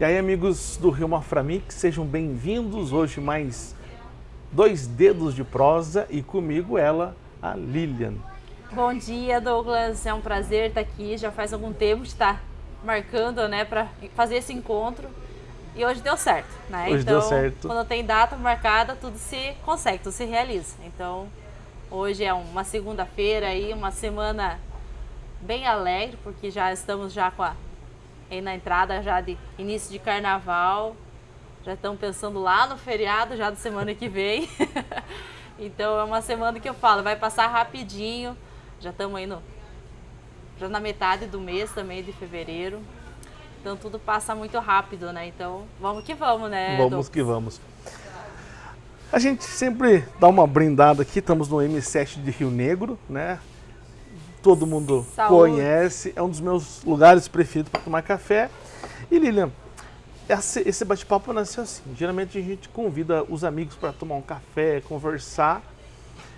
E aí, amigos do Rio Maframix, sejam bem-vindos. Hoje mais dois dedos de prosa e comigo ela, a Lilian. Bom dia, Douglas. É um prazer estar aqui. Já faz algum tempo de estar marcando, né, para fazer esse encontro. E hoje deu certo, né? Hoje então, deu certo. quando tem data marcada, tudo se consegue, tudo se realiza. Então, hoje é uma segunda-feira aí, uma semana bem alegre, porque já estamos já com a aí na entrada já de início de carnaval. Já estão pensando lá no feriado já da semana que vem. então é uma semana que eu falo, vai passar rapidinho. Já estamos aí no, já na metade do mês também de fevereiro. Então tudo passa muito rápido, né? Então vamos que vamos, né? Vamos que vamos. A gente sempre dá uma brindada aqui, estamos no M7 de Rio Negro, né? Todo mundo Saúde. conhece, é um dos meus lugares preferidos para tomar café. E Lilian, esse bate-papo nasceu assim. Geralmente a gente convida os amigos para tomar um café, conversar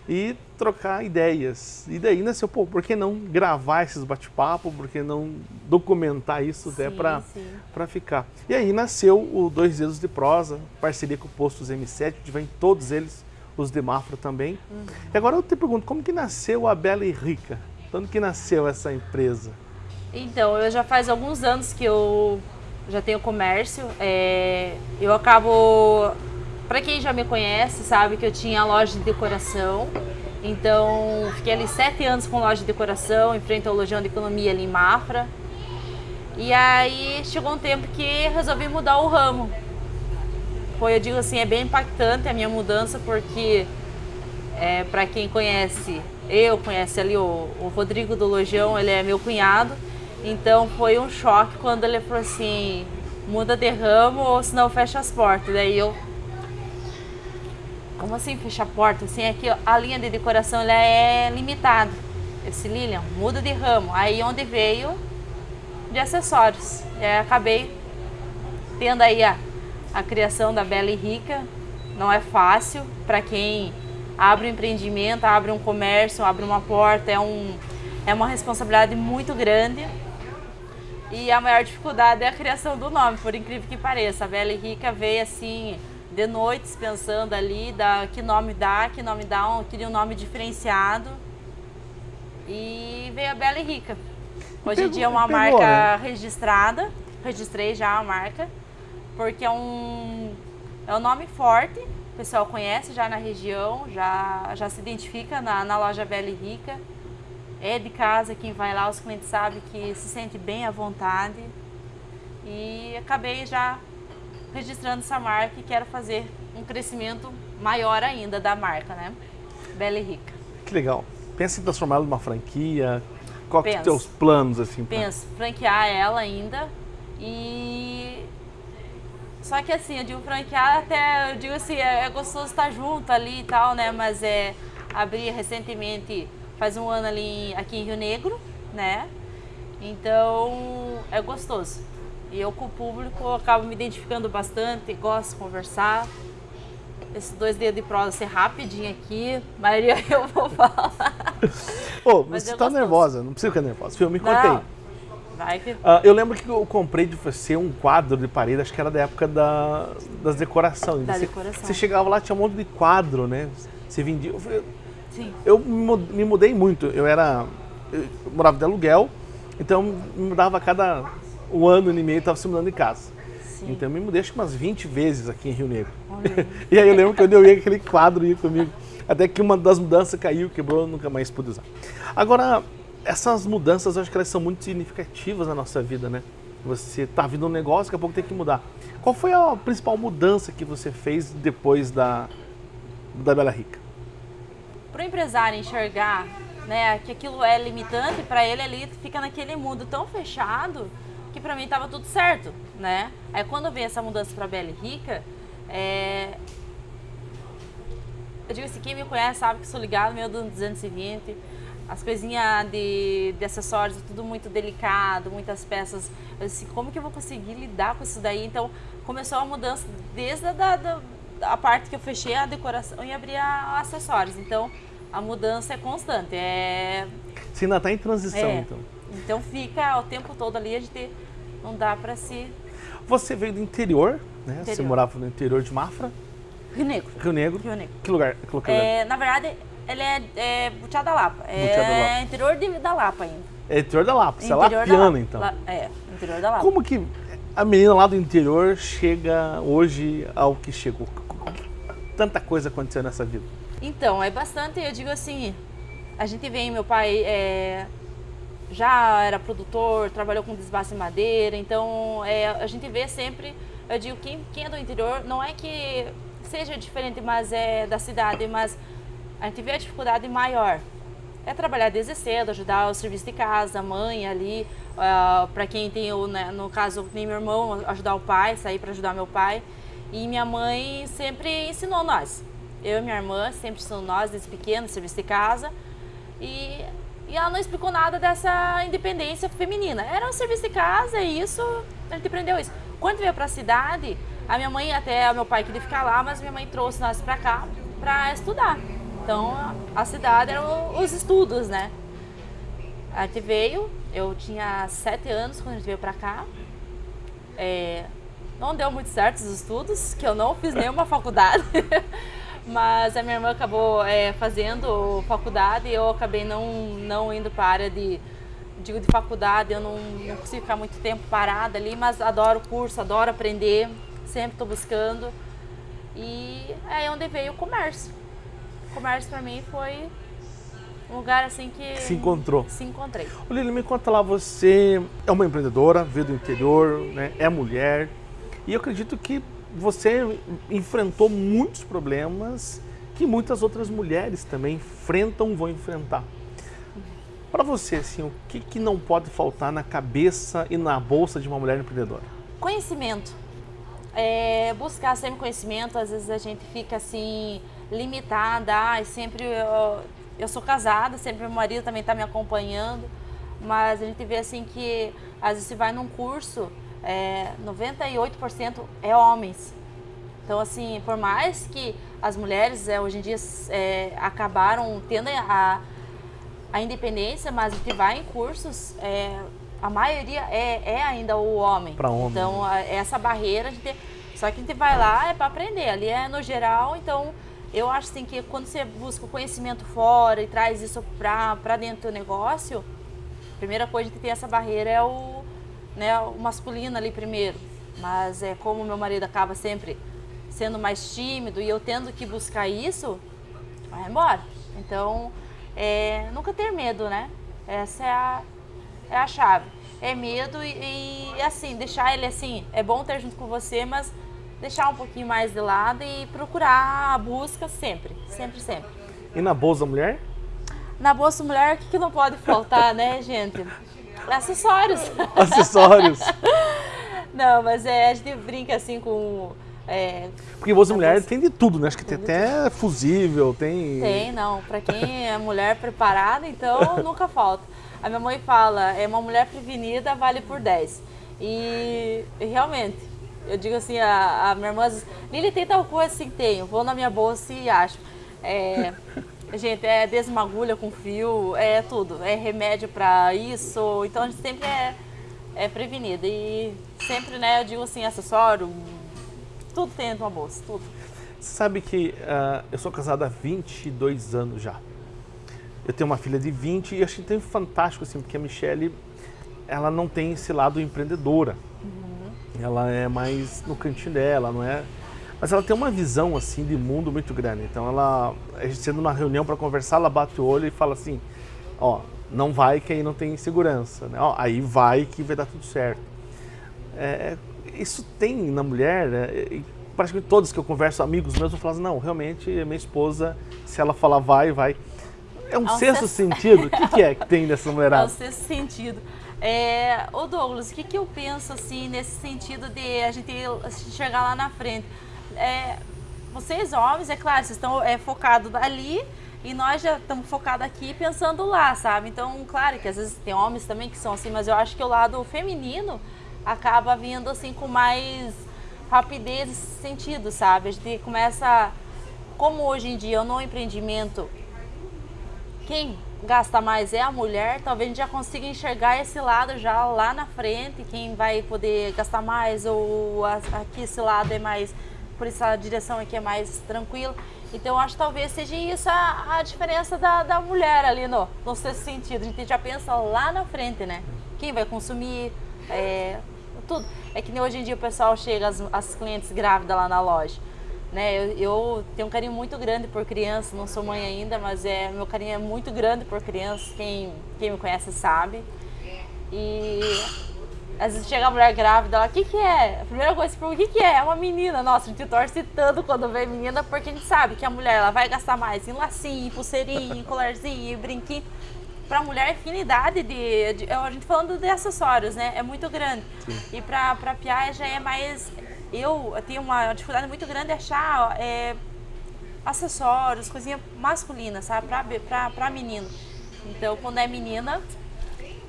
e trocar ideias. E daí nasceu, pô, por que não gravar esses bate-papos? Por que não documentar isso até Sim, para ficar. E aí nasceu o Dois Dedos de Prosa, parceria com o Postos M7, onde vem todos eles, os de Mafra também. Uhum. E agora eu te pergunto, como que nasceu a Bela e Rica? Quando que nasceu essa empresa? Então, eu já faz alguns anos que eu já tenho comércio. é, eu acabo. Para quem já me conhece, sabe que eu tinha loja de decoração. Então, fiquei ali sete anos com loja de decoração, em frente ao Lojão de Economia ali em Mafra. E aí chegou um tempo que resolvi mudar o ramo. Foi, eu digo assim, é bem impactante a minha mudança, porque é, para quem conhece, eu conhece ali o, o Rodrigo do Lojão, ele é meu cunhado. Então foi um choque quando ele falou assim, muda de ramo ou senão fecha as portas. Daí eu, como assim fecha a porta? Assim, é que a linha de decoração ela é limitada. Eu disse, Lilian, muda de ramo. Aí onde veio de acessórios. E acabei tendo aí a, a criação da Bela e Rica. Não é fácil para quem abre um empreendimento, abre um comércio, abre uma porta, é, um, é uma responsabilidade muito grande. E a maior dificuldade é a criação do nome, por incrível que pareça. A Bela e Rica veio assim, de noites, pensando ali, da, que nome dá, que nome dá, um, queria um nome diferenciado. E veio a Bela e Rica. Hoje em dia é uma marca né? registrada, registrei já a marca, porque é um, é um nome forte, o pessoal conhece já na região, já, já se identifica na, na loja Bela e Rica. É de casa, quem vai lá, os clientes sabem que se sente bem à vontade. E acabei já registrando essa marca e quero fazer um crescimento maior ainda da marca, né? Bela e Rica. Que legal. Pensa em transformá-la numa franquia? Qual que são os teus planos, assim? pra- Penso, franquear ela ainda e... Só que assim, eu digo franquear até, eu digo assim, é, é gostoso estar junto ali e tal, né? Mas é, abri recentemente, faz um ano ali aqui em Rio Negro, né? Então, é gostoso. E eu com o público eu acabo me identificando bastante, gosto de conversar. Esses dois dedos de prosa ser rapidinho aqui, a maioria eu vou falar. Ô, Mas você eu tá gostoso. nervosa, não precisa ficar nervosa. Filho, me contei. Vai que... Ah, eu lembro que eu comprei de você um quadro de parede, acho que era da época da, das decorações. Da você, decoração. Você chegava lá, tinha um monte de quadro, né? Você vendia. Eu, falei, Sim. eu me mu- me mudei muito. Eu era. Eu morava de aluguel, então eu me mudava a cada um ano e meio, estava se mudando de casa. Sim. Então eu me mudei acho que umas 20 vezes aqui em Rio Negro. E aí eu lembro que quando eu ia aquele quadro ia comigo. Até que uma das mudanças caiu, quebrou, eu nunca mais pude usar. Agora, essas mudanças eu acho que elas são muito significativas na nossa vida, né? Você tá vindo um negócio, daqui a pouco tem que mudar. Qual foi a principal mudança que você fez depois da, da Bela Rica? para o empresário enxergar né, que aquilo é limitante, para ele ali fica naquele mundo tão fechado que para mim estava tudo certo, né? Aí quando veio essa mudança para Bela Rica, é... eu digo assim, quem me conhece sabe que sou ligado meu do 220, as coisinhas de, de acessórios, tudo muito delicado, muitas peças. Disse, como que eu vou conseguir lidar com isso daí? Então começou a mudança desde a da, da, a parte que eu fechei a decoração e abri a acessórios. Então a mudança é constante. É, Você ainda está em transição, é. então. Então fica o tempo todo ali, a gente não dá para se. Você veio do interior, né? Você Interior. morava no interior de Mafra, Rio Negro. Rio Negro. Rio Negro. Que lugar? Que lugar É, na verdade, ele é, é Butiá da Lapa. É da Lapa. interior de, da Lapa ainda. é interior da Lapa, você é Interior da lapiana Lapa. então. La- é, interior da Lapa. Como que a menina lá do interior chega hoje ao que chegou? Tanta coisa aconteceu nessa vida. Então, é bastante, eu digo assim, a gente vem, meu pai é, já era produtor, trabalhou com desbaste em madeira, então é, a gente vê sempre, eu digo, quem, quem é do interior, não é que seja diferente, mas é da cidade, mas a gente vê a dificuldade maior. É trabalhar desde cedo, ajudar o serviço de casa, a mãe ali, para quem tem, o, né, no caso, tem meu irmão, ajudar o pai, sair para ajudar meu pai. E minha mãe sempre ensinou nós. Eu e minha irmã sempre ensinou nós, desde pequeno, serviço de casa. E, e ela não explicou nada dessa independência feminina. Era um serviço de casa e isso, a gente aprendeu isso. Quando veio para a cidade, a minha mãe, até o meu pai queria ficar lá, mas minha mãe trouxe nós para cá para estudar. Então, a, cidade eram os estudos, né? A gente veio, eu tinha sete anos quando a gente veio para cá. É, não deu muito certo os estudos, que eu não fiz nenhuma faculdade. Mas a minha irmã acabou é, fazendo faculdade e eu acabei não, não indo para a área de, digo, de faculdade. Eu não, não consigo ficar muito tempo parada ali, mas adoro o curso, adoro aprender, sempre estou buscando. E é onde veio o comércio. Comércio para mim foi um lugar assim que... Se encontrou. Se encontrei. Lili, me conta lá, você é uma empreendedora, veio do interior, né? é mulher, e eu acredito que você enfrentou muitos problemas que muitas outras mulheres também enfrentam, vão enfrentar. Para você, assim, o que, que não pode faltar na cabeça e na bolsa de uma mulher empreendedora? Conhecimento. É, buscar sempre conhecimento, às vezes a gente fica assim, limitada, ai, sempre eu, eu sou casada, sempre meu marido também está me acompanhando, mas a gente vê assim que às vezes você vai num curso, é, 98% é homens. Então assim, por mais que as mulheres é, hoje em dia é, acabaram tendo a, a independência, mas a gente vai em cursos, é, a maioria é, é ainda o homem. Homem, Então, a- essa barreira, a gente, só que a gente vai lá é para aprender, ali é no geral, então eu acho assim que quando você busca o conhecimento fora e traz isso para dentro do negócio, a primeira coisa que tem essa barreira é o, né, o masculino ali primeiro. Mas é como meu marido acaba sempre sendo mais tímido e eu tendo que buscar isso, vai embora. Então, é, nunca ter medo, né? Essa é a, é a chave. É medo e, e, assim, deixar ele assim, é bom ter junto com você, mas deixar um pouquinho mais de lado e procurar a busca sempre, sempre, sempre. E na bolsa mulher? Na Bolsa Mulher, o que, que não pode faltar, né, gente? Acessórios. Acessórios. Não, mas é, a gente brinca assim com. é, Porque bolsa mulher tem de tudo, né? Acho que tem até fusível, tem... Tem, não. Pra quem é mulher preparada, então nunca falta. A minha mãe fala, é uma mulher prevenida vale por 10. E, e realmente, eu digo assim, a, a minha irmã diz, Lili, tem tal coisa assim? Tenho. Vou na minha bolsa e acho. É, gente, é desmagulha com fio, é tudo. É remédio pra isso. Então a gente sempre é, é prevenida. E sempre, né, eu digo assim, acessório, tudo tem dentro de uma bolsa, tudo. Você sabe que ah, eu sou casado há 22 anos já. Eu tenho uma filha de 20 e achei tão fantástico assim, porque a Michelle, ela não tem esse lado empreendedora. Ela é mais no cantinho dela, não é? Mas ela tem uma visão assim de mundo muito grande. Então ela, a gente sendo numa reunião para conversar, ela bate o olho e fala assim: "Ó, não vai que aí não tem segurança, né? Ó, aí vai que vai dar tudo certo". É, isso tem na mulher, né? e praticamente todos que eu converso, amigos meus, eu falo assim, não, realmente minha esposa, se ela falar vai, vai. É um É um sexto sexto- sentido? O que, que é que tem nessa É o mulherada? sexto sentido. É, ô Douglas, o que, que eu penso assim nesse sentido de a gente chegar lá na frente? É, vocês homens, é claro, vocês estão é, focados ali e nós já estamos focados aqui pensando lá, sabe? Então, claro que às vezes tem homens também que são assim, mas eu acho que o lado feminino acaba vindo assim com mais rapidez nesse sentido, sabe? A gente começa, como hoje em dia no empreendimento quem gasta mais é a mulher, talvez a gente já consiga enxergar esse lado já lá na frente, quem vai poder gastar mais ou aqui esse lado é mais, por essa direção aqui é mais tranquilo. Então acho que talvez seja isso a, a diferença da, da mulher ali no, no sexto sentido. A gente já pensa lá na frente, né? Quem vai consumir, é, tudo. É que nem hoje em dia o pessoal chega, as, as clientes grávidas lá na loja. Né? Eu, eu, tenho um carinho muito grande por criança, não sou mãe ainda, mas é, meu carinho é muito grande por crianças, quem, quem me conhece sabe. E às vezes chega a mulher grávida, ela, o que que é? A primeira coisa que pergunta, o que que é? É uma menina. Nossa, a gente torce tanto quando vê menina, porque a gente sabe que a mulher ela vai gastar mais em lacinho, em pulseirinho, em colarzinho, em brinquinho. Pra mulher, a afinidade de, de, A gente falando de acessórios, né? É muito grande. Sim. E pra, pra piar já é mais... Eu, tenho uma dificuldade muito grande de achar é, acessórios, coisinha masculina, sabe? Pra, pra, pra menino. Então, quando é menina,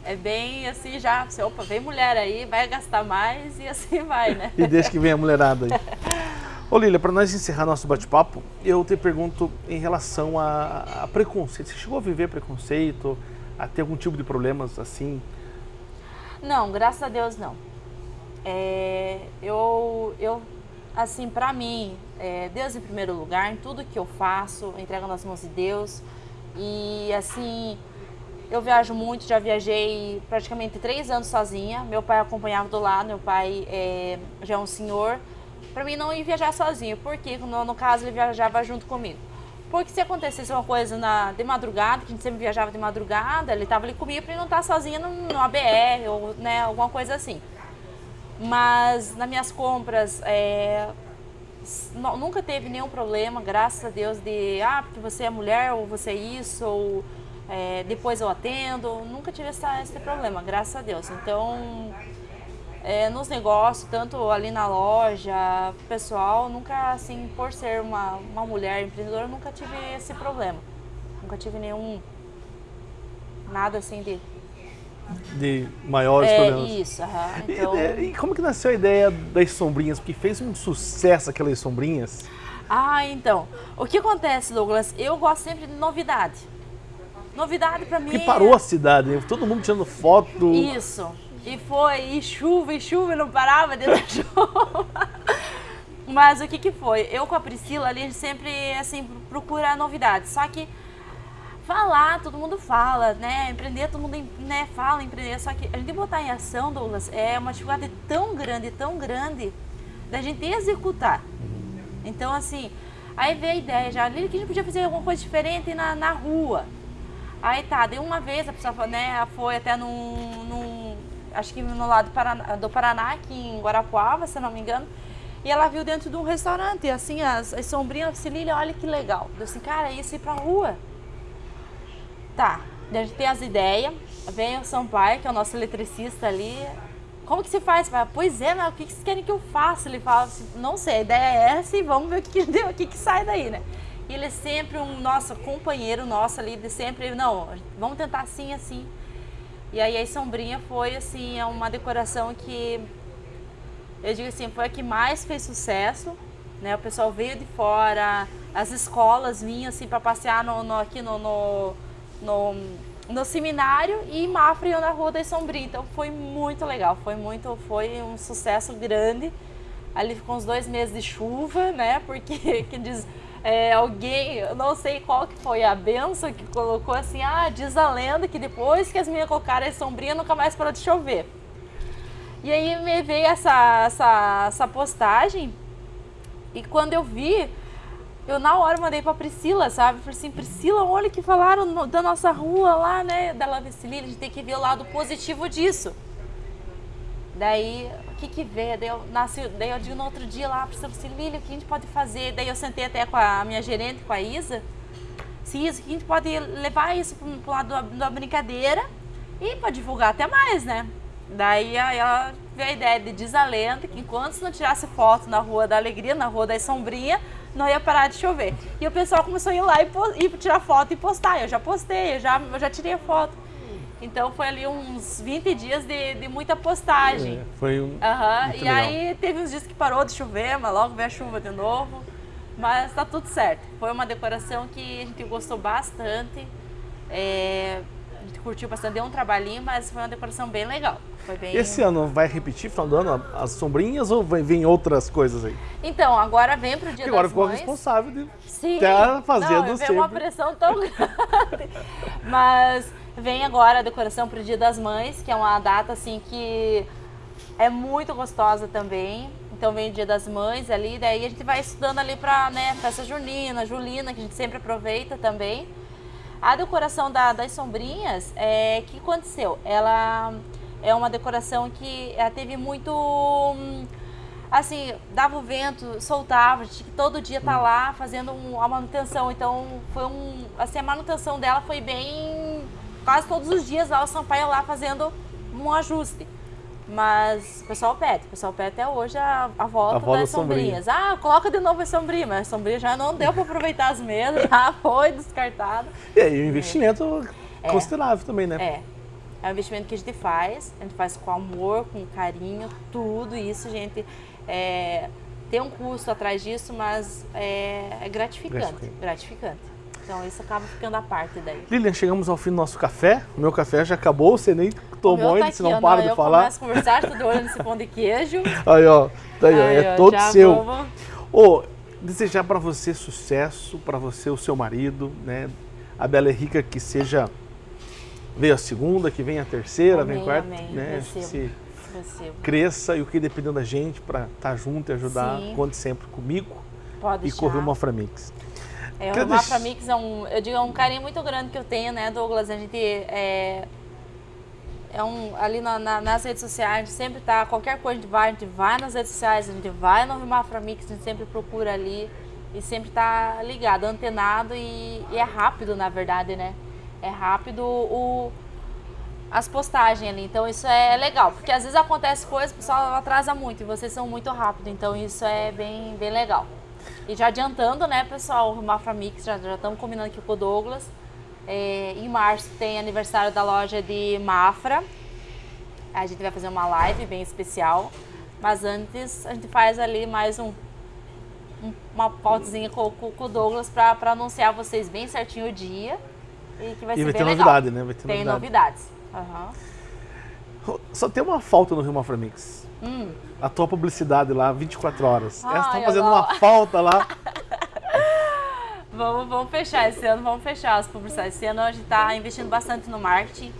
é bem assim já, você, opa, vem mulher aí, vai gastar mais e assim vai, né? e deixa que venha a mulherada aí. Ô Lília, para nós encerrar nosso bate-papo, eu te pergunto em relação a, a, preconceito. Você chegou a viver preconceito, a ter algum tipo de problemas assim? Não, graças a Deus não. É, eu, eu, assim, para mim, é, Deus em primeiro lugar, em tudo que eu faço, entrego nas mãos de Deus. E assim, eu viajo muito, já viajei praticamente três anos sozinha. Meu pai acompanhava do lado, meu pai é, já é um senhor. Para mim não ir viajar sozinho, porque no, no caso ele viajava junto comigo. Porque se acontecesse uma coisa na, de madrugada, que a gente sempre viajava de madrugada, ele estava ali comigo para não estar tá sozinha no, no ABR ou né, alguma coisa assim. Mas nas minhas compras, é, nunca teve nenhum problema, graças a Deus, de ah, porque você é mulher ou você é isso, ou é, depois eu atendo, nunca tive essa, esse problema, graças a Deus. Então, é, nos negócios, tanto ali na loja, pessoal, nunca assim, por ser uma, uma mulher empreendedora, nunca tive esse problema. Nunca tive nenhum, nada assim de... De maiores é, problemas. Isso, então... e, e como que nasceu a ideia das sombrinhas? Porque fez um sucesso aquelas sombrinhas. Ah, então. O que acontece, Douglas? Eu gosto sempre de novidade. Novidade para mim. Que parou a cidade, né? todo mundo tirando foto. Isso. E foi, e chuva, e chuva, e não parava dentro da chuva. Mas o que que foi? Eu com a Priscila ali, a gente sempre, assim, procura novidades. Só que falar, todo mundo fala, né? Empreender, todo mundo né, fala empreender. Só que a gente botar em ação, Douglas, é uma dificuldade tão grande, tão grande, da gente executar. Então, assim, aí veio a ideia já, ali que a gente podia fazer alguma coisa diferente na, na rua. Aí tá, de uma vez a pessoa né, foi até num, num acho que no lado do Paraná, aqui em Guarapuava, se não me engano, e ela viu dentro de um restaurante, assim, as, as sombrinhas, disse, Lília, olha que legal. Eu disse, cara, isso ir pra rua. Tá, a gente tem as ideias, vem o Sampaio, que é o nosso eletricista ali, como que se faz? Fala, pois é, mas o que vocês querem que eu faça? Ele fala assim, não sei, a ideia é essa e vamos ver o que, o que, que sai daí, né? E ele é sempre um nosso companheiro nosso ali, de sempre, não, vamos tentar assim, assim. E aí a sombrinha foi assim, é uma decoração que eu digo assim, foi a que mais fez sucesso, né? O pessoal veio de fora, as escolas vinham assim para passear no, no, aqui no, no, no, no seminário e Mafra iam na Rua da Sombrinha. Então foi muito legal, foi muito, foi um sucesso grande. Ali ficou uns dois meses de chuva, né? Porque que diz é, alguém, eu não sei qual que foi a benção que colocou assim, ah, diz a lenda que depois que as minhas colocaram a sombrinha nunca mais parou de chover. E aí me veio essa, essa, essa postagem e quando eu vi, eu na hora mandei pra Priscila, sabe? Falei assim, Priscila, olha que falaram no, da nossa rua lá, né? Da Lava a gente tem que ver o lado positivo disso. Daí que que vê? Daí eu, nasci, daí eu digo no outro dia lá, para assim, Lília, o que a gente pode fazer? Daí eu sentei até com a minha gerente, com a Isa, se isso, que a gente pode levar isso para o lado da, da brincadeira e para divulgar até mais, né? Daí ela veio a ideia de desalento que enquanto não tirasse foto na Rua da Alegria, na Rua da Sombrinha, não ia parar de chover. E o pessoal começou a ir lá e, e tirar foto e postar. Eu já postei, eu já, eu já tirei a foto. Então foi ali uns 20 dias de, de muita postagem. É, foi um. Uhum. E legal. aí teve uns dias que parou de chover, mas logo veio a chuva de novo. Mas tá tudo certo. Foi uma decoração que a gente gostou bastante. É, curtiu bastante, deu um trabalhinho, mas foi uma decoração bem legal. Foi bem... Esse ano vai repetir, final do ano, as sombrinhas ou vir outras coisas aí? Então, agora vem pro dia Porque agora das ficou mães. responsável de Sim. estar fazendo Não, sempre. uma pressão tão grande. Mas vem agora a decoração pro Dia das Mães, que é uma data assim que é muito gostosa também. Então vem o Dia das Mães ali, daí a gente vai estudando ali pra, né, festa junina, julina, que a gente sempre aproveita também. A decoração da- das sombrinhas, é que aconteceu? Ela é uma decoração que ela teve muito hum, assim, dava o vento, soltava, tinha que todo dia estar lá fazendo um- a manutenção. Então, foi um. Assim, a manutenção dela foi bem. Quase todos os dias lá o Sampaio lá fazendo um ajuste. Mas o pessoal pede, o pessoal pede até hoje a, a volta A volta das da sombrinha. sombrinhas. Ah, coloca de novo a sombrinha, mas a sombrinha já não deu para aproveitar as mesas, já foi descartado. E aí, o investimento É. considerável também, né? É. É um investimento que a gente faz, a gente faz com amor, com carinho, tudo isso, gente. É, tem um custo atrás disso, mas é, é gratificante, Gratificante. gratificante. Então isso acaba ficando a parte daí. Lilian, chegamos ao fim do nosso café. O meu café já acabou, você nem tomou meu ainda, tá você não ó, para de eu falar. começo a conversar, tô de olho nesse pão de queijo. Aí, ó, tá aí, ó, Aí, é ó, todo seu. vamos- Ô, desejar para você sucesso, para você o seu marido, né? A Bela é Rica que seja veio a segunda, que venha a terceira, vem a Amém, quarta, amém. né? Se cresça e o que dependendo da gente para estar junto e ajudar, Sim. conte sempre comigo Pode e deixar. correr uma Framix. É, o deix- Mix é um, eu digo, é um carinho muito grande que eu tenho, né, Douglas? A gente é, é um, ali na- na- nas redes sociais, a gente sempre tá, qualquer coisa a gente vai, a gente vai nas redes sociais, a gente vai no Mafra Mix, a gente sempre procura ali e sempre tá ligado, antenado e, e é rápido, na verdade, né? É rápido o, as postagens ali, então isso é legal, porque às vezes acontece coisas, o pessoal atrasa muito e vocês são muito rápido, então isso é bem, bem legal. E já adiantando, né, pessoal, o Mafra Mix, já já estamos combinando aqui com o Douglas. É, em março tem aniversário da loja de Mafra. A gente vai fazer uma live bem especial. Mas antes a gente faz ali mais um, um- uma pautezinha com, com- o Douglas para anunciar vocês bem certinho o dia. E que vai E ser vai bem ter legal. novidade, né? Vai ter Tem novidade. novidades. Aham. Só tem uma falta no Rio Maframix. Hum. A tua publicidade lá, 24 horas. Ai, Elas estão fazendo não. uma falta lá. Vamos, vamos fechar esse ano, vamos fechar as publicidades. Esse ano a gente está investindo bastante no marketing.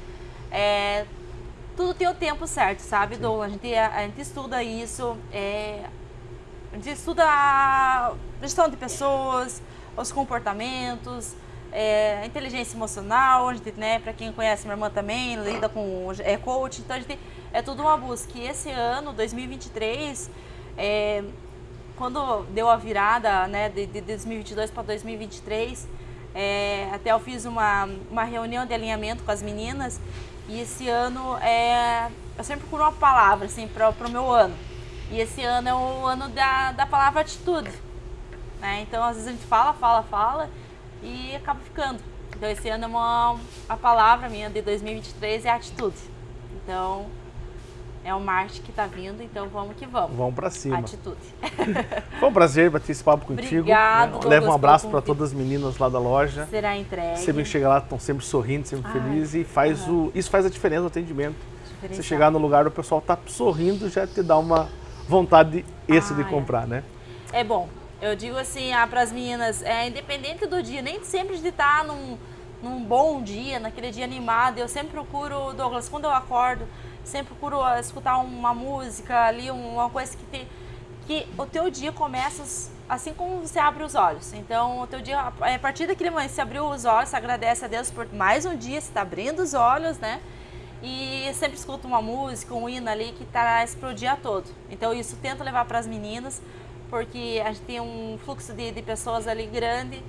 É, tudo tem o tempo certo, sabe, Douglas? A gente, a, gente estuda isso, é, a gente estuda a gestão de pessoas, os comportamentos, é, inteligência emocional. Né, para quem conhece minha irmã também, lida com é, coach. Então a gente é tudo uma busca. E esse ano, 2023, é, quando deu a virada né, de, de 2022 para 2023, é, até eu fiz uma, uma reunião de alinhamento com as meninas e esse ano é, eu sempre procuro uma palavra assim, para o meu ano. E esse ano é o ano da, da palavra atitude. Né? Então, às vezes a gente fala, fala, fala e acaba ficando. Então, esse ano é uma, a palavra minha de 2023 é atitude. Então, é o marketing que está vindo, então vamos que vamos. Vamos pra cima. Atitude. Foi um prazer bater esse papo contigo. Obrigado? Douglas, Leva um abraço para todas as meninas lá da loja. Será entregue. Sempre que chega lá, estão sempre sorrindo, sempre Ai, felizes. E faz o, isso faz a diferença no atendimento. Você chegar no lugar, o pessoal tá sorrindo, já te dá uma vontade esse de Ah, é. comprar, né? É bom. Eu digo assim ah, para as meninas, é independente do dia, nem sempre de estar num, num bom dia, naquele dia animado. Eu sempre procuro, Douglas, quando eu acordo, sempre procuro ah, escutar uma música ali, uma coisa que te, que o teu dia começa assim como você abre os olhos. Então, o teu dia, a partir daquele momento, você abriu os olhos, você agradece a Deus por mais um dia, você está abrindo os olhos, né? E sempre escuto uma música, um hino ali que traz para o dia todo. Então, isso tento levar para as meninas, porque a gente tem um fluxo de, de pessoas ali grande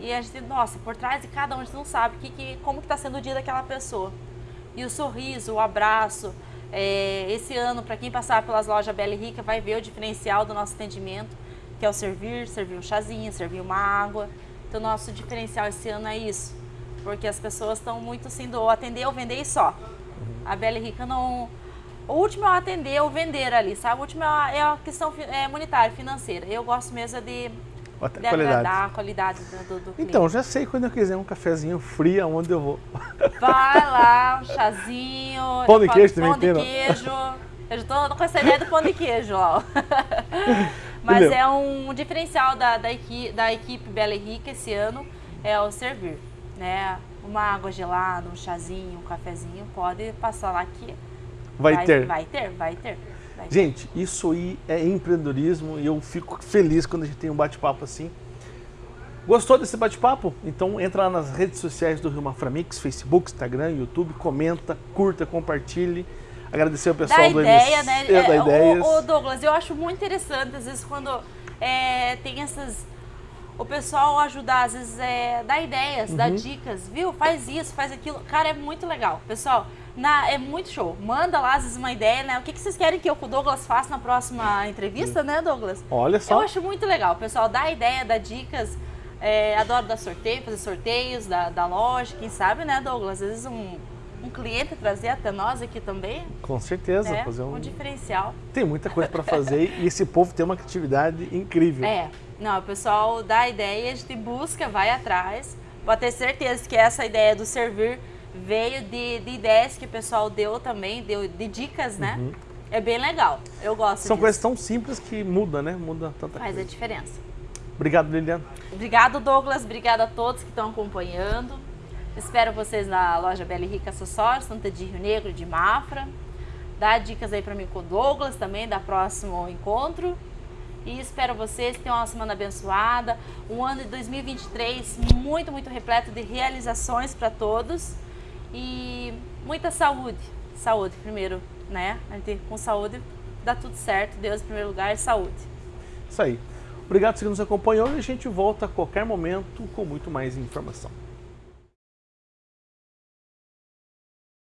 e a gente, nossa, por trás de cada um a gente não sabe que, que, como que está sendo o dia daquela pessoa. E o sorriso, o abraço, é, esse ano, para quem passar pelas lojas Bela e Rica, vai ver o diferencial do nosso atendimento, que é o servir, servir um chazinho, servir uma água. Então, nosso diferencial esse ano é isso, porque as pessoas estão muito assim do atender ou vender e só. A Bela e Rica não... O último é o atender ou vender ali, sabe? O último é a, é questão é, monetária, financeira. Eu gosto mesmo é de Até de qualidade. agradar a qualidade do, do. Então, já sei quando eu quiser um cafezinho frio, aonde eu vou. Vai lá, um chazinho. Pão de queijo também Pão de tem, queijo. Eu já tô com essa ideia do pão de queijo, ó. Mas Entendeu? é um diferencial da, da, equipe, da equipe Bela e Rica esse ano, é o servir, né? Uma água gelada, um chazinho, um cafezinho, pode passar lá que Vai, ter. Vai ter, vai ter. vai ter. Gente, isso aí é empreendedorismo e eu fico feliz quando a gente tem um bate-papo assim. Gostou desse bate-papo? Então entra lá nas redes sociais do Rio Maframix, Facebook, Instagram, YouTube, comenta, curta, compartilhe. Agradecer ao pessoal da do ideia, MC, né? da É, Ideias. o, o Douglas, eu acho muito interessante, às vezes, quando é, tem essas. O pessoal ajudar, às vezes, é, dar ideias, Uhum. dar dicas, viu? Faz isso, faz aquilo. Cara, é muito legal. Pessoal, na, é muito show. Manda lá, às vezes, uma ideia, né? O que, que vocês querem que eu com o Douglas faça na próxima entrevista, né, Douglas? Olha Eu só, acho muito legal. Pessoal, dá ideia, dá dicas. É, adoro dar sorteio, fazer sorteios da, da loja, quem sabe, né, Douglas? Às vezes um, um cliente trazer até nós aqui também, com certeza. né? Fazer um... um diferencial. Tem muita coisa para fazer e esse povo tem uma criatividade incrível. É, não, o pessoal dá ideia, a gente busca, vai atrás. Pode ter certeza que essa ideia do servir veio de, de ideias que o pessoal deu também, deu de dicas, né? É bem legal. Eu gosto Uhum. São disso. coisas tão simples que muda, né? Muda tanta Faz a coisa. diferença. Obrigado, Liliana. Obrigado, Douglas. Obrigada a todos que estão acompanhando. Espero vocês na loja Bela e Rica Acessórios, tanto de Rio Negro, de Mafra. Dá dicas aí para mim com o Douglas também, da próximo encontro. E espero vocês tenham uma semana abençoada, um ano de 2023 muito, muito repleto de realizações para todos e muita saúde. Saúde primeiro, né? A gente com saúde dá tudo certo. Deus em primeiro lugar, saúde. Isso aí. Obrigado por que nos acompanhou e a gente volta a qualquer momento com muito mais informação.